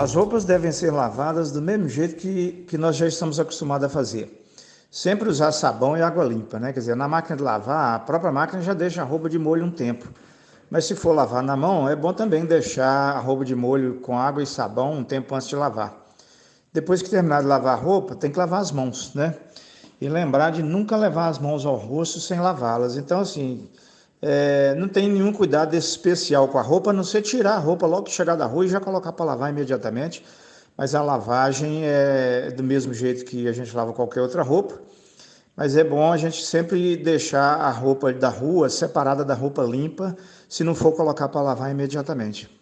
As roupas devem ser lavadas do mesmo jeito que, que nós já estamos acostumados a fazer. Sempre usar sabão e água limpa, né? Quer dizer, na máquina de lavar, a própria máquina já deixa a roupa de molho um tempo. Mas se for lavar na mão, é bom também deixar a roupa de molho com água e sabão um tempo antes de lavar. Depois que terminar de lavar a roupa, tem que lavar as mãos, né? E lembrar de nunca levar as mãos ao rosto sem lavá-las. Então, assim, é, não tem nenhum cuidado especial com a roupa, a não ser tirar a roupa logo que chegar da rua e já colocar para lavar imediatamente. Mas a lavagem é do mesmo jeito que a gente lava qualquer outra roupa. Mas é bom a gente sempre deixar a roupa da rua separada da roupa limpa, se não for colocar para lavar imediatamente.